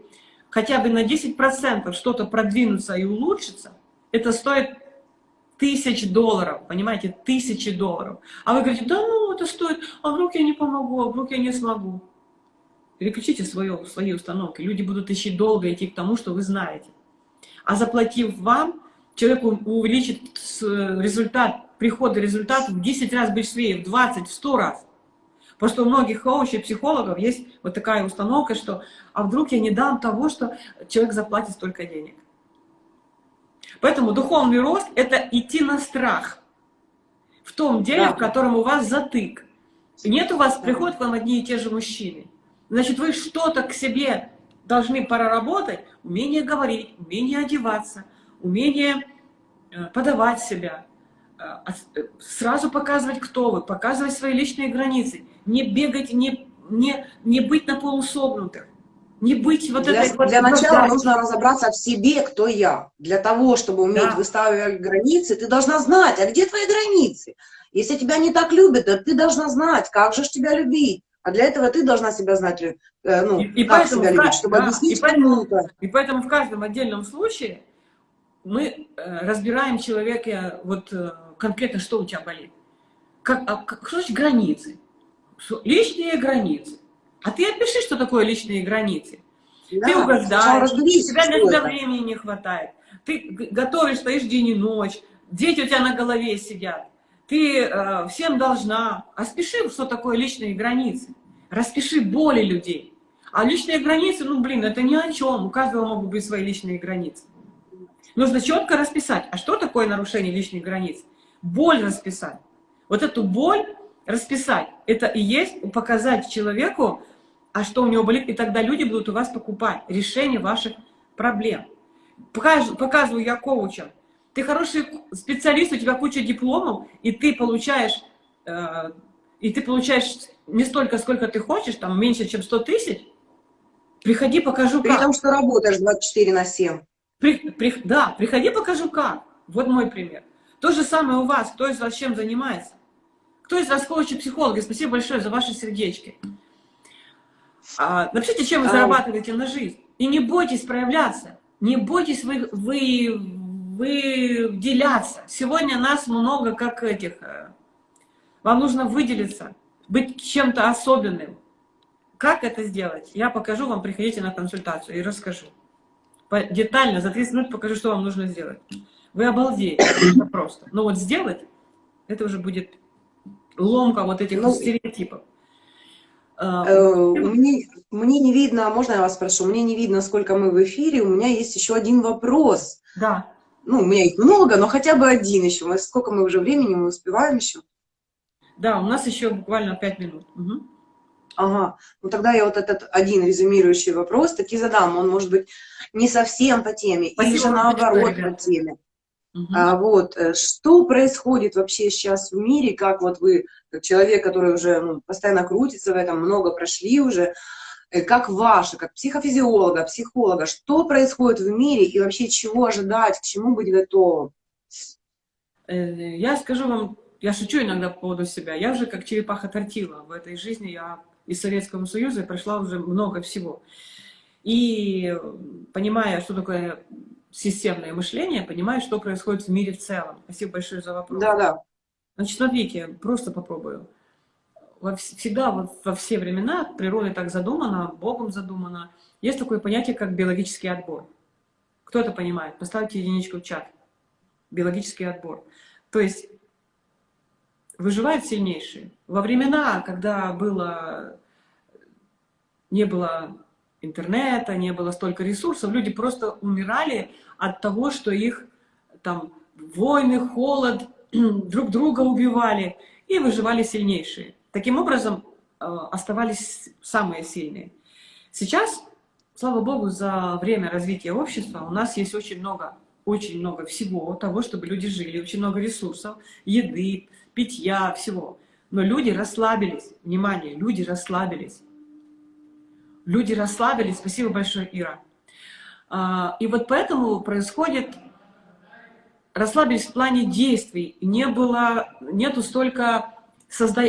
хотя бы на 10% что-то продвинуться и улучшиться, это стоит тысяч долларов, понимаете, тысячи долларов. А вы говорите, да ну, это стоит, а вдруг я не помогу, а вдруг я не смогу. Переключите свое, свои установки. Люди будут идти долго идти к тому, что вы знаете. А заплатив вам, человек увеличит результат, прихода результата в 10 раз быстрее, в 20, в 100 раз. Просто у многих коучей, психологов есть вот такая установка, что а вдруг я не дам того, что человек заплатит столько денег. Поэтому духовный рост – это идти на страх в том деле, да. в котором у вас затык. Нет у вас, приходят к вам одни и те же мужчины. Значит, вы что-то к себе должны проработать умение говорить, умение одеваться, умение э, подавать себя, э, э, сразу показывать, кто вы, показывать свои личные границы, не бегать, не, не, не быть на полусогнутых, не быть вот Для, этой вот для начала нужно разобраться в себе, кто я. Для того, чтобы уметь Да. выставлять границы, ты должна знать, а где твои границы? Если тебя не так любят, то ты должна знать, как же ж тебя любить. А для этого ты должна себя знать, э, ну, И- и как поэтому, себя любить, чтобы да, объяснить и поэтому- кому-то. И поэтому в каждом отдельном случае мы э, разбираем человека, вот э, конкретно, что у тебя болит. Как, а, как, что значит границы? Личные границы. А ты опиши, что такое личные границы. Да, ты угождаешь, тебя иногда это. времени не хватает. Ты готовишь, стоишь день и ночь, дети у тебя на голове сидят. Ты э, всем должна. А спеши, что такое личные границы. Распиши боли людей. А личные границы, ну, блин, это ни о чем. У каждого могут быть свои личные границы. Нужно четко расписать, а что такое нарушение личных границ? Боль расписать. Вот эту боль расписать, это и есть показать человеку, а что у него болит, и тогда люди будут у вас покупать решение ваших проблем. Показываю я коучам. Ты хороший специалист, у тебя куча дипломов, и ты получаешь, э, и ты получаешь не столько, сколько ты хочешь, там меньше, чем 100 тысяч, приходи, покажу При как. том, что работаешь 24 на 7. При- при- да, приходи, покажу как. Вот мой пример. То же самое у вас. Кто из вас чем занимается? Кто из вас коучи, психологи? Спасибо большое за ваши сердечки. А, напишите, чем вы А. зарабатываете на жизнь. И не бойтесь проявляться. Не бойтесь вы, вы, выделяться. Сегодня нас много как этих. э, Вам нужно выделиться, быть чем-то особенным. Как это сделать? Я покажу вам, приходите на консультацию и расскажу. Детально, за 30 минут покажу, что вам нужно сделать. Вы обалдеете, это просто. Но вот сделать, это уже будет ломка вот этих Ну, стереотипов. А, Э, Мне, мне не видно, можно я вас спрошу, мне не видно, сколько мы в эфире, у меня есть еще один вопрос. Да, Ну, у меня их много, но хотя бы один еще. Мы, сколько мы уже времени, мы успеваем еще? да, у нас еще буквально 5 минут. Мгм. Ага, ну тогда я вот этот один резюмирующий вопрос таки задам. Он может быть не совсем по теме, или Спасибо же вам наоборот по теме. Мгм. А, вот, э, что происходит вообще сейчас в мире, как вот вы, как человек, который уже ну, постоянно крутится в этом, много прошли уже, как ваше, как психофизиолога, психолога, что происходит в мире и вообще чего ожидать, к чему быть готовым? Э, Я скажу вам, я шучу иногда по поводу себя. Я уже как черепаха тортила в этой жизни. Я из Советского Союза прошла уже много всего. И э, понимая, что такое системное мышление, понимаю, что происходит в мире в целом. Спасибо большое за вопрос. Да-да. Значит, смотрите, просто попробую. Во вс- всегда во, во все времена природой так задумано, Богом задумано. Есть такое понятие, как биологический отбор. Кто это понимает? Поставьте единичку в чат. Биологический отбор. То есть выживают сильнейшие. Во времена, когда было, не было интернета, не было столько ресурсов, люди просто умирали от того, что их там войны, холод, друг друга убивали, и выживали сильнейшие. Таким образом, э, оставались самые сильные. Сейчас, слава богу, за время развития общества у нас есть очень много, очень много всего того, чтобы люди жили, очень много ресурсов, еды, питья, всего. Но люди расслабились. Внимание, люди расслабились. Люди расслабились. Спасибо большое, Ира. А, И вот поэтому происходит расслабились в плане действий. Не было, нету столько созда...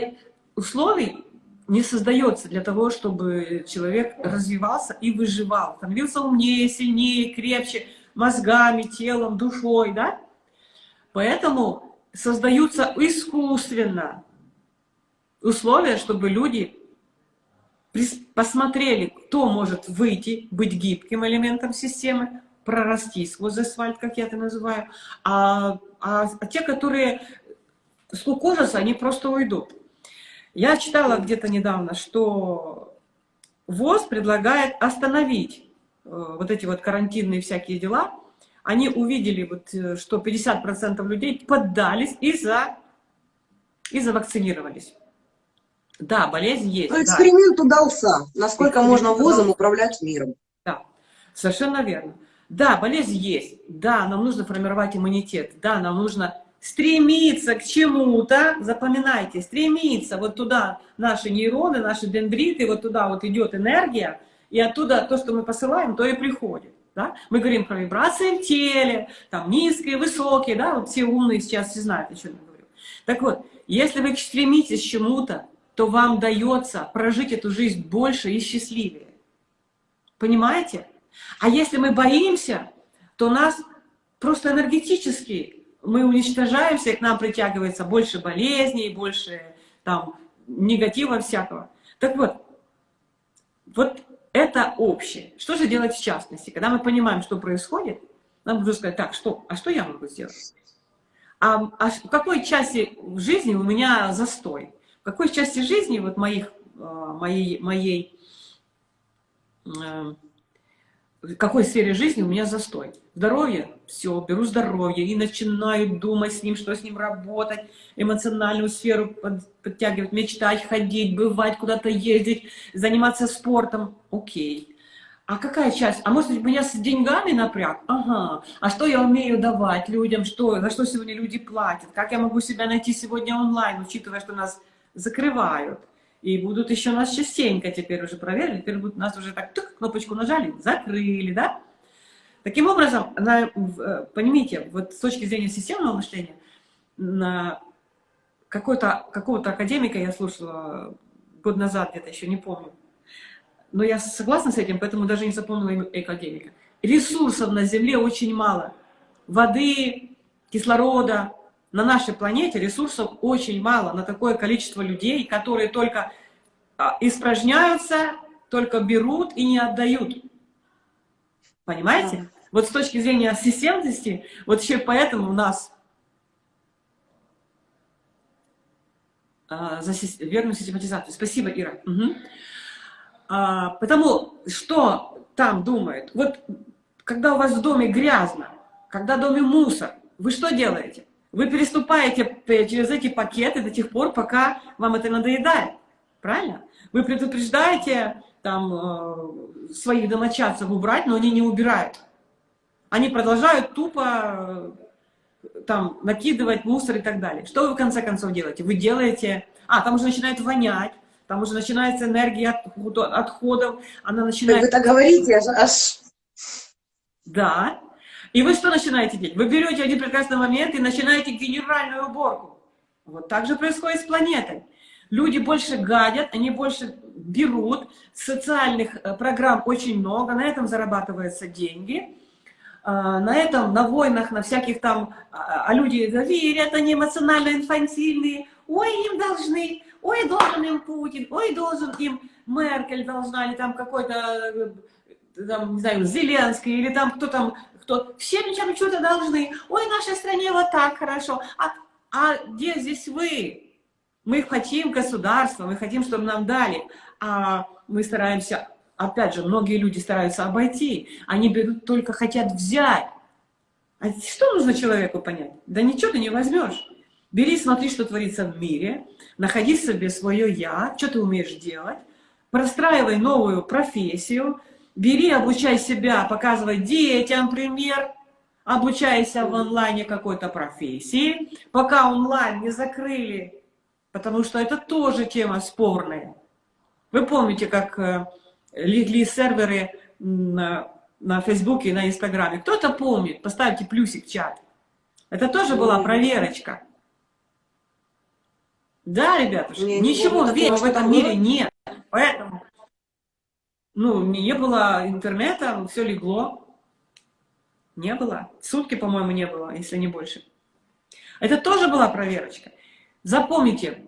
условий, не создается для того, чтобы человек развивался и выживал, становился умнее, сильнее, крепче, мозгами, телом, душой, да? Поэтому создаются искусственно условия, чтобы люди посмотрели, кто может выйти, быть гибким элементом системы, прорасти сквозь асфальт, как я это называю, а, а- а те, которые скукожатся, они просто уйдут. Я читала где-то недавно, что ВОЗ предлагает остановить э, вот эти вот карантинные всякие дела. Они увидели, вот, э, что 50% людей поддались и, за, и завакцинировались. Да, болезнь есть. Да. эксперимент удался. Насколько Эксперимент можно удался. ВОЗом управлять миром? Да. Совершенно верно. Да, болезнь есть. Да, нам нужно формировать иммунитет. Да, нам нужно стремиться к чему-то. Запоминайте, стремиться вот туда наши нейроны, наши дендриты, вот туда вот идет энергия, и оттуда то, что мы посылаем, то и приходит. Да? Мы говорим про вибрации в теле, там низкие, высокие, да, вот все умные сейчас все знают, о чем я говорю. Так вот, если вы стремитесь к чему-то, то вам дается прожить эту жизнь больше и счастливее. Понимаете? А если мы боимся, то нас просто энергетически мы уничтожаемся, и к нам притягивается больше болезней, больше там негатива всякого. Так вот, вот это общее. Что же делать в частности? Когда мы понимаем, что происходит, нам нужно сказать, так, что, а что я могу сделать? А, а в какой части жизни у меня застой? В какой части жизни вот моих, а, моей, моей э, в какой сфере жизни у меня застой. Здоровье, все, беру здоровье и начинаю думать с ним, что с ним работать, эмоциональную сферу подтягивать, мечтать, ходить, бывать, куда-то ездить, заниматься спортом. Окей. А какая часть? А может быть, меня с деньгами напряг? Ага. А что я умею давать людям? Что, за что сегодня люди платят? Как я могу себя найти сегодня онлайн, учитывая, что нас закрывают? И будут еще нас частенько теперь уже проверили, теперь будут нас уже так, тук, кнопочку нажали, закрыли, да? Таким образом, на, э, понимаете, вот с точки зрения системного мышления, на какого-то какого академика я слушала год назад, где-то еще не помню, но я согласна с этим, поэтому даже не запомнила академика. Ресурсов на Земле очень мало. Воды, кислорода, на нашей планете ресурсов очень мало на такое количество людей, которые только а, испражняются, только берут и не отдают. Понимаете? Да. Вот с точки зрения системности, вот еще поэтому у нас а, за верную систематизацию. Спасибо, Ира. Угу. А, потому что там думают, вот когда у вас в доме грязно, когда в доме мусор, вы что делаете? Вы переступаете через эти пакеты до тех пор, пока вам это надоедает. Правильно? Вы предупреждаете там, э, своих домочадцев убрать, но они не убирают. Они продолжают тупо э, там, накидывать мусор и так далее. Что вы в конце концов делаете? Вы делаете... А, там уже начинает вонять, там уже начинается энергия отходов, она начинает... Вы так говорите, аж... Да, и вы что начинаете делать? Вы берете один прекрасный момент и начинаете генеральную уборку. Вот так же происходит с планетой. Люди больше гадят, они больше берут, социальных э, программ очень много, на этом зарабатываются деньги. А, на этом, на войнах, на всяких там, а, а люди верят, они эмоционально инфантильные, ой, им должны, ой, должен им Путин, ой, должен им Меркель должна, или там какой-то, э, там, не знаю, Зеленский, или там кто там что все чем что-то должны. Ой, в нашей стране вот так хорошо. А, а где здесь вы? Мы хотим государства, мы хотим, чтобы нам дали. А мы стараемся, опять же, многие люди стараются обойти. Они берут, только хотят взять. А что нужно человеку понять? Да ничего ты не возьмешь. Бери, смотри, что творится в мире, находи себе свое «я», что ты умеешь делать, простраивай новую профессию, Бери, обучай себя, показывай детям пример, обучайся в онлайне какой-то профессии, пока онлайн не закрыли, потому что это тоже тема спорная. Вы помните, как э, легли серверы на, на Фейсбуке и на Инстаграме? Кто-то помнит? Поставьте плюсик в чат. Это тоже была проверочка. Да, ребята, ничего верного в этом мире нет. Поэтому ну, не было интернета, все легло. Не было. Сутки, по-моему, не было, если не больше. Это тоже была проверочка. Запомните,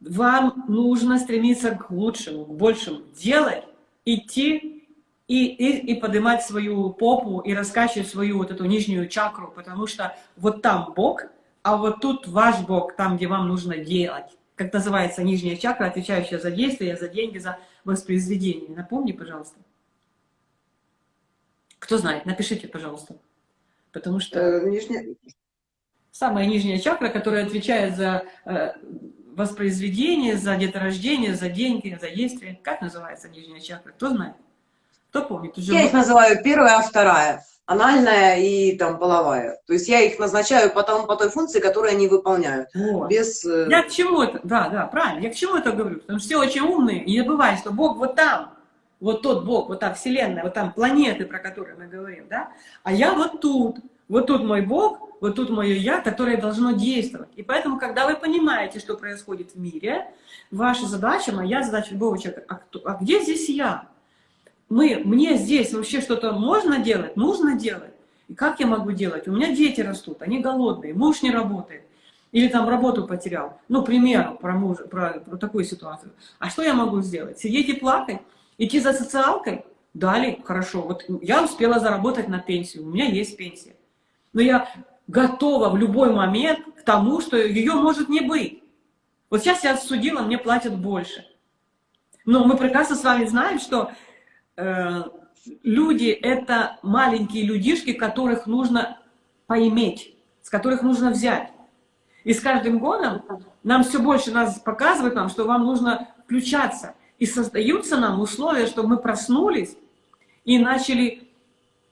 вам нужно стремиться к лучшему, к большему. Делать, идти и, и, и поднимать свою попу и раскачивать свою вот эту нижнюю чакру, потому что вот там Бог, а вот тут ваш Бог, там, где вам нужно делать. Как называется нижняя чакра, отвечающая за действия, за деньги, за воспроизведения. Напомни, пожалуйста. Кто знает, напишите, пожалуйста. Потому что э, нижняя... самая нижняя чакра, которая отвечает за э, воспроизведение, за деторождение, за деньги, за действие. Как называется нижняя чакра? Кто знает? Кто помнит? Уже Я их называю первая, а вторая. Анальная и там половая. То есть я их назначаю потом по той функции, которую они выполняют. Вот. Без... э, Я к чему это? Да, да, правильно. Я к чему это говорю? Потому что все очень умные. И не забывай, что Бог вот там. Вот тот Бог, вот та Вселенная, вот там планеты, про которые мы говорим, да? А я вот тут. Вот тут мой Бог, вот тут мое Я, которое должно действовать. И поэтому, когда вы понимаете, что происходит в мире, ваша задача, моя задача любого человека, а, кто- а где здесь я? Мы, мне здесь вообще что-то можно делать, нужно делать. И как я могу делать? У меня дети растут, они голодные, муж не работает. Или там работу потерял. Ну, к примеру, про, мужа, про, про такую ситуацию. А что я могу сделать? Сидеть и плакать? Идти за социалкой? Далее, хорошо. Вот я успела заработать на пенсию, у меня есть пенсия. Но я готова в любой момент к тому, что ее может не быть. Вот сейчас я судила, мне платят больше. Но мы прекрасно с вами знаем, что люди — это маленькие людишки, которых нужно поиметь, с которых нужно взять. И с каждым годом нам все больше нас показывают нам, что вам нужно включаться. И создаются нам условия, чтобы мы проснулись и начали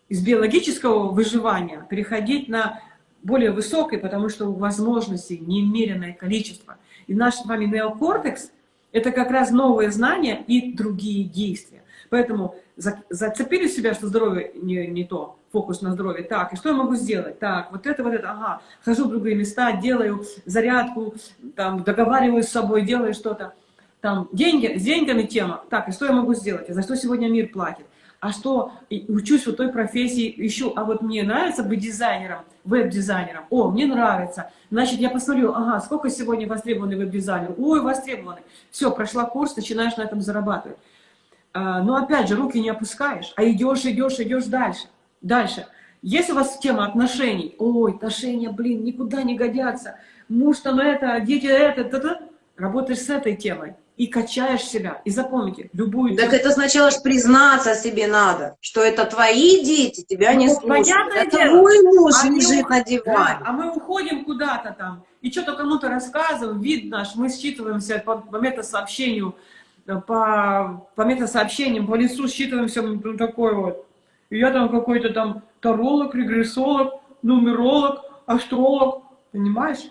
из биологического выживания переходить на более высокое, потому что возможностей немеренное количество. И наш с вами неокортекс — это как раз новые знания и другие действия. Поэтому за- зацепили себя, что здоровье не, не то, фокус на здоровье. Так, и что я могу сделать? Так, вот это, вот это, ага, хожу в другие места, делаю зарядку, там, договариваюсь с собой, делаю что-то. Там, деньги, с деньгами тема. Так, и что я могу сделать? А за что сегодня мир платит? А что, учусь вот той профессии, ищу, а вот мне нравится быть дизайнером, веб-дизайнером. О, мне нравится. Значит, я посмотрю, ага, сколько сегодня востребованный веб-дизайнер? Ой, востребованный. Все, прошла курс, начинаешь на этом зарабатывать. А, но опять же, руки не опускаешь, а идешь, идешь, идешь дальше. Дальше. Если у вас тема отношений, ой, отношения, блин, никуда не годятся, муж там это, дети это, та-та, работаешь с этой темой и качаешь себя. И запомните, любую Так это сначала ж признаться себе надо, что это твои дети, тебя не Ну, слушают. понятное Это дело. твой муж Они лежит ух- на Да, диване. а мы уходим куда-то там, и что-то кому-то рассказываем, вид наш, мы считываемся по, по метасообщению, э, по, по метасообщениям, по лицу считываемся, ну, такой вот. И я там какой-то там таролог, регрессолог, нумеролог, астролог, понимаешь?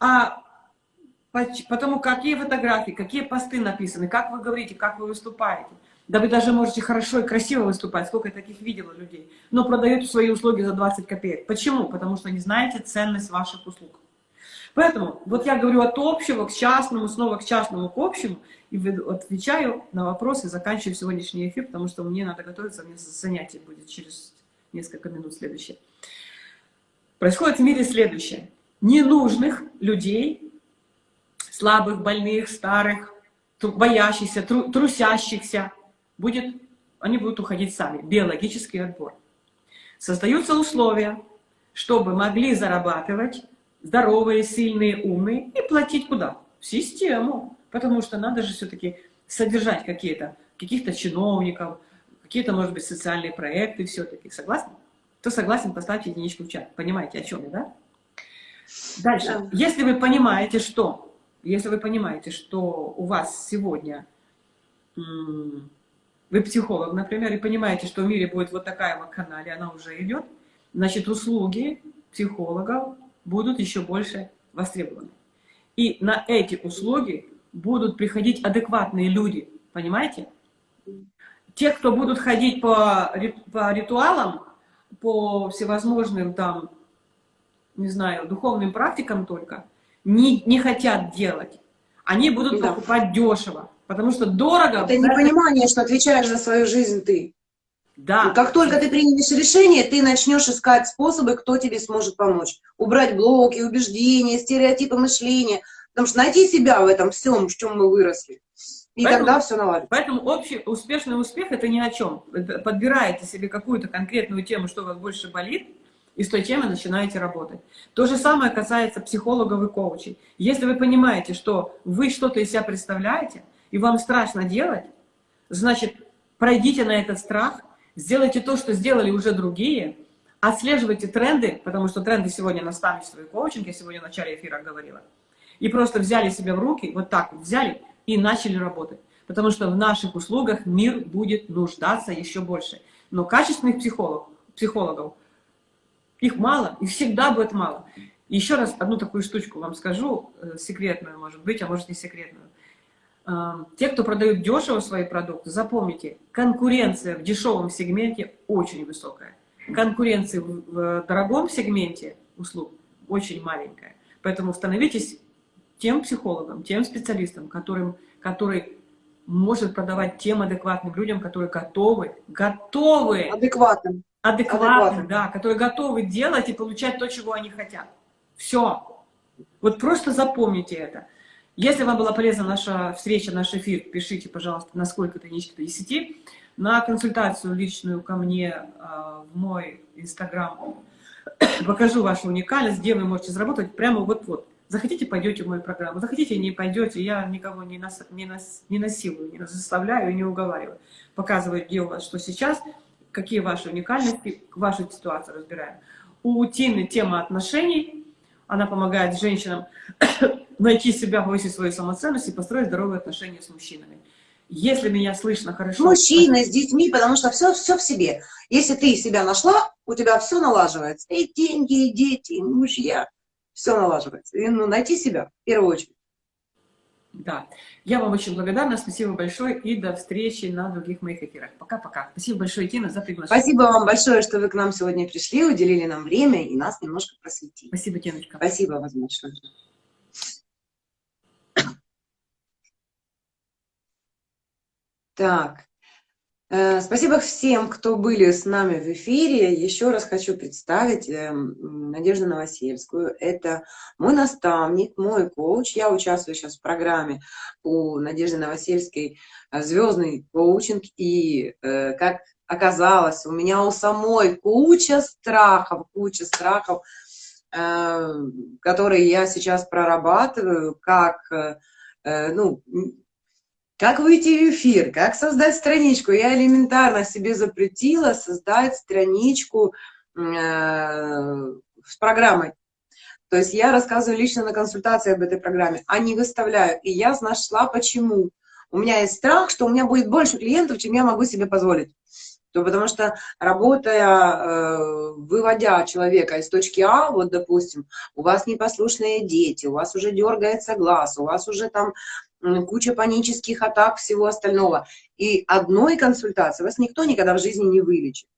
А потому какие фотографии, какие посты написаны, как вы говорите, как вы выступаете. Да вы даже можете хорошо и красиво выступать, сколько я таких видела людей, но продают свои услуги за 20 копеек. Почему? Потому что не знаете ценность ваших услуг. Поэтому вот я говорю от общего к частному, снова к частному, к общему, и отвечаю на вопросы, заканчиваю сегодняшний эфир, потому что мне надо готовиться, у меня занятие будет через несколько минут следующее. Происходит в мире следующее. Ненужных людей, слабых, больных, старых, боящихся, тру- трусящихся, будет, они будут уходить сами. Биологический отбор. Создаются условия, чтобы могли зарабатывать здоровые, сильные, умные и платить куда? В систему. Потому что надо же все-таки содержать какие-то, каких-то чиновников, какие-то, может быть, социальные проекты все-таки. Согласны? Кто согласен, поставьте единичку в чат. Понимаете, о чем я, да? Дальше. Да. Если вы понимаете, что, если вы понимаете, что у вас сегодня вы психолог, например, и понимаете, что в мире будет вот такая вакханалия, она уже идет, значит, услуги психологов будут еще больше востребованы. И на эти услуги будут приходить адекватные люди, понимаете? Те, кто будут ходить по, по ритуалам, по всевозможным там, не знаю, духовным практикам только, не, не хотят делать. Они будут Да. покупать дешево, потому что дорого... Это непонимание, что отвечаешь за свою жизнь ты. Да. И как только ты примешь решение, ты начнешь искать способы, кто тебе сможет помочь. Убрать блоки, убеждения, стереотипы мышления. Потому что найти себя в этом всем, в чем мы выросли. И Поэтому- тогда все наладится. Поэтому общий успешный успех это ни о чем. Подбираете себе какую-то конкретную тему, что у вас больше болит, и с той темой начинаете работать. То же самое касается психологов и коучей. Если вы понимаете, что вы что-то из себя представляете, и вам страшно делать, значит, пройдите на этот страх, сделайте то, что сделали уже другие, отслеживайте тренды, потому что тренды сегодня наставничество и коучинг, я сегодня в начале эфира говорила, и просто взяли себя в руки, вот так вот взяли и начали работать. потому что в наших услугах мир будет нуждаться еще больше. Но качественных психологов, психологов их мало, и всегда будет мало. Еще раз одну такую штучку вам скажу, э, секретную, может быть, а может не секретную. Э, Те, кто продают дешево свои продукты, запомните, конкуренция в дешевом сегменте очень высокая. Конкуренция в дорогом сегменте услуг очень маленькая. Поэтому становитесь тем психологом, тем специалистом, которым, который может продавать тем адекватным людям, которые готовы, готовы, Адекватным. адекватны, Адекватно. да, которые готовы делать и получать то, чего они хотят. Все. Вот просто запомните это. Если вам была полезна наша встреча, наш эфир, пишите, пожалуйста, на сколько-то единички до 10. На консультацию личную ко мне а, в мой инстаграм покажу вашу уникальность, где вы можете заработать прямо вот-вот. Захотите, пойдете в мою программу, захотите, не пойдете, я никого не, нас, не, нас, не насилую, не заставляю не уговариваю. Показываю, где у вас что сейчас, какие ваши уникальности, вашу ситуацию разбираем. У Тины тема отношений, она помогает женщинам найти себя, повысить свою самоценность и построить здоровые отношения с мужчинами. Если меня слышно хорошо... мужчиной, с детьми, потому что все, все в себе. Если ты себя нашла, у тебя все налаживается. И деньги, и дети, и мужья. Все налаживается. И, ну, найти себя в первую очередь. Да. Я вам очень благодарна. Спасибо большое. И до встречи на других моих эфирах. Пока-пока. Спасибо большое, Тина, за приглашение. Спасибо вам большое, что вы к нам сегодня пришли, уделили нам время и нас немножко просветили. Спасибо, Тиночка. Спасибо вам большое. Так, спасибо всем, кто были с нами в эфире. Еще раз хочу представить э, Надежду Новосельскую. Это мой наставник, мой коуч. Я участвую сейчас в программе у Надежды Новосельской э, «Звездный коучинг». И, как оказалось, у меня у самой куча страхов, куча страхов, которые я сейчас прорабатываю, как, ну, как выйти в эфир, как создать страничку. Я элементарно себе запретила создать страничку э, с программой. То есть я рассказываю лично на консультации об этой программе, а не выставляю. И я нашла почему. У меня есть страх, что у меня будет больше клиентов, чем я могу себе позволить. То потому что работая, э, выводя человека из точки А, вот допустим, у вас непослушные дети, у вас уже дергается глаз, у вас уже там куча панических атак, всего остального. И одной консультации вас никто никогда в жизни не вылечит.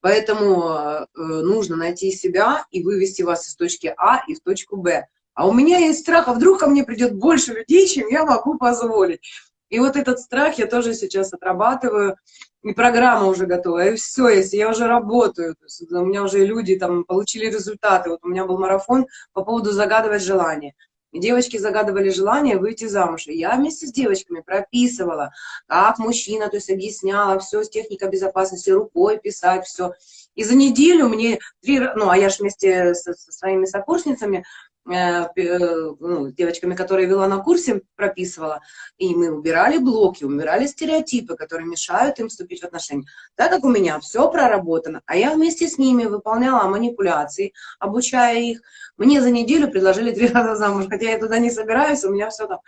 Поэтому э, нужно найти себя и вывести вас из точки А и в точку Б. А у меня есть страх, а вдруг ко мне придет больше людей, чем я могу позволить. И вот этот страх я тоже сейчас отрабатываю, и программа уже готова, и все, если я уже работаю, то есть у меня уже люди там получили результаты, вот у меня был марафон по поводу загадывать желания. Девочки загадывали желание выйти замуж. И я вместе с девочками прописывала, как мужчина, то есть объясняла все с техникой безопасности, рукой писать, все. И за неделю мне три, ну, а я же вместе со, со своими сокурсницами Э, э, ну, девочками, которые вела на курсе, прописывала, и мы убирали блоки, убирали стереотипы, которые мешают им вступить в отношения. Так как у меня все проработано, а я вместе с ними выполняла манипуляции, обучая их, мне за неделю предложили три раза замуж, хотя я туда не собираюсь, у меня все там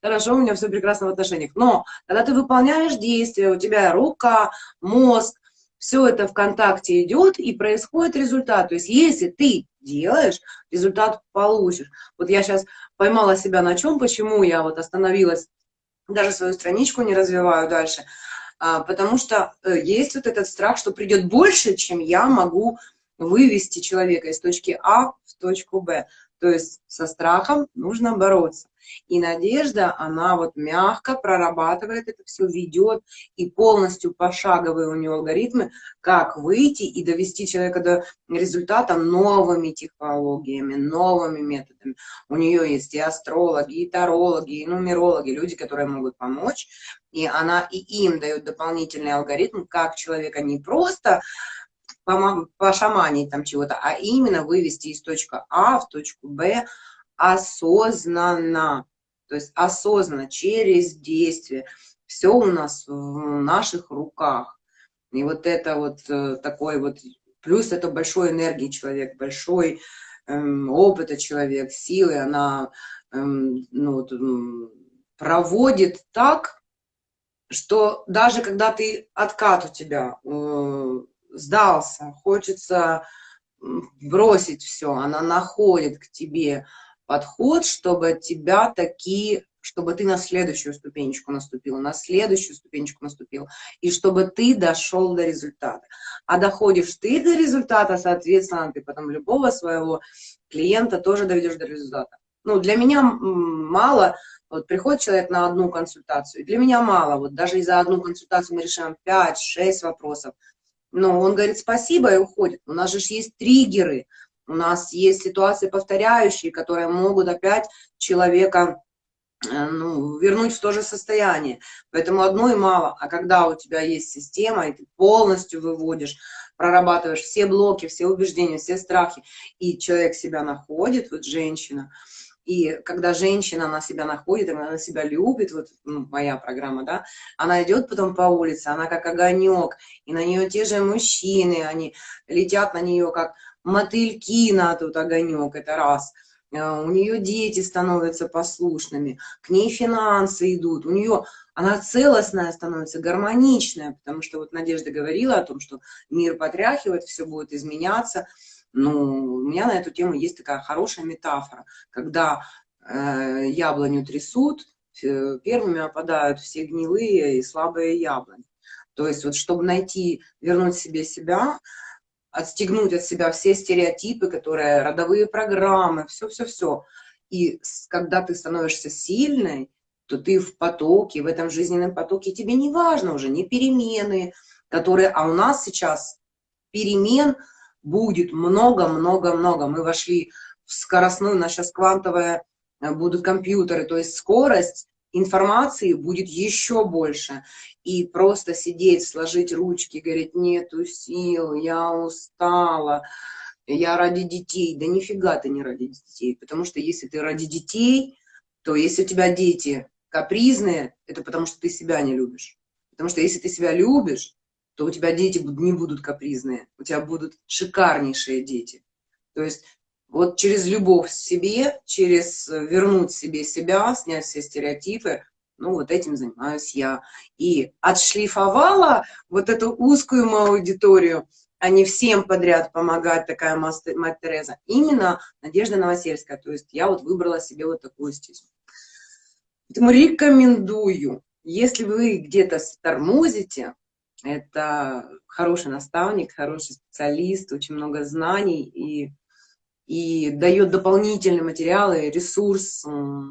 хорошо, у меня все прекрасно в отношениях. Но когда ты выполняешь действия, у тебя рука, мозг, все это в контакте идет, и происходит результат. То есть если ты делаешь, результат получишь. Вот я сейчас поймала себя на чем, почему я вот остановилась, даже свою страничку не развиваю дальше, а, потому что э, есть вот этот страх, что придет больше, чем я могу вывести человека из точки А в точку Б. То есть со страхом нужно бороться. И надежда, она вот мягко прорабатывает это все, ведет и полностью пошаговые у нее алгоритмы, как выйти и довести человека до результата новыми технологиями, новыми методами. У нее есть и астрологи, и тарологи, и нумерологи, люди, которые могут помочь. И она и им дает дополнительный алгоритм, как человека не просто пошаманить там чего-то, а именно вывести из точки А в точку Б осознанно. То есть осознанно, через действие. Все у нас в наших руках. И вот это вот э, такой вот, плюс это большой энергии человек, большой эм, опыта человек, силы, она эм, ну, проводит так, что даже когда ты откат у тебя э, сдался, хочется бросить все, она находит к тебе подход, чтобы тебя такие, чтобы ты на следующую ступенечку наступил, на следующую ступенечку наступил, и чтобы ты дошел до результата. А доходишь ты до результата, соответственно, ты потом любого своего клиента тоже доведешь до результата. Ну, для меня мало, вот приходит человек на одну консультацию, для меня мало, вот даже и за одну консультацию мы решаем 5-6 вопросов, но он говорит спасибо и уходит. У нас же есть триггеры, у нас есть ситуации повторяющие, которые могут опять человека э, ну, вернуть в то же состояние. Поэтому одной мало. А когда у тебя есть система, и ты полностью выводишь, прорабатываешь все блоки, все убеждения, все страхи, и человек себя находит, вот женщина, и когда женщина, она себя находит, она себя любит, вот ну, моя программа, да, она идет потом по улице, она как огонек, и на нее те же мужчины, они летят на нее как мотыльки на тут огонек, это раз. Э, у нее дети становятся послушными, к ней финансы идут, у нее она целостная становится, гармоничная, потому что вот Надежда говорила о том, что мир потряхивает, все будет изменяться, ну, у меня на эту тему есть такая хорошая метафора, когда э, яблоню трясут, первыми опадают все гнилые и слабые яблони. То есть вот чтобы найти, вернуть себе себя, отстегнуть от себя все стереотипы, которые, родовые программы, все-все-все. И когда ты становишься сильной, то ты в потоке, в этом жизненном потоке, тебе не важно уже, не перемены, которые, а у нас сейчас перемен – будет много-много-много. Мы вошли в скоростную, у нас сейчас квантовая, э, будут компьютеры, то есть скорость информации будет еще больше. И просто сидеть, сложить ручки, говорить, нету сил, я устала, я ради детей. Да нифига ты не ради детей, потому что если ты ради детей, то если у тебя дети капризные, это потому что ты себя не любишь. Потому что если ты себя любишь, то у тебя дети не будут капризные, у тебя будут шикарнейшие дети. То есть вот через любовь к себе, через э, вернуть себе себя, снять все стереотипы, ну вот этим занимаюсь я. И отшлифовала вот эту узкую мою аудиторию, а не всем подряд помогать такая мать Тереза. Именно Надежда Новосельская. То есть я вот выбрала себе вот такую стезю. Поэтому рекомендую, если вы где-то тормозите, это хороший наставник, хороший специалист, очень много знаний и, и дает дополнительные материалы, ресурс,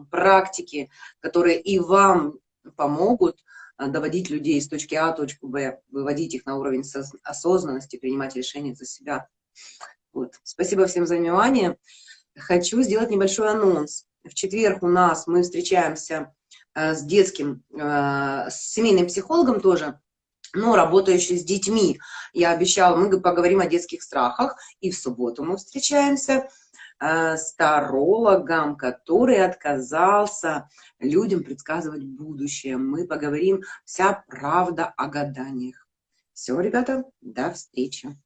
практики, которые и вам помогут а, доводить людей с точки А в точку Б, выводить их на уровень осознанности, принимать решения за себя. Вот. Спасибо всем за внимание. Хочу сделать небольшой анонс. В четверг у нас мы встречаемся э, с детским, э, с семейным психологом тоже, но работающий с детьми. Я обещала, мы поговорим о детских страхах, и в субботу мы встречаемся э, с тарологом, который отказался людям предсказывать будущее. Мы поговорим вся правда о гаданиях. Все, ребята, до встречи.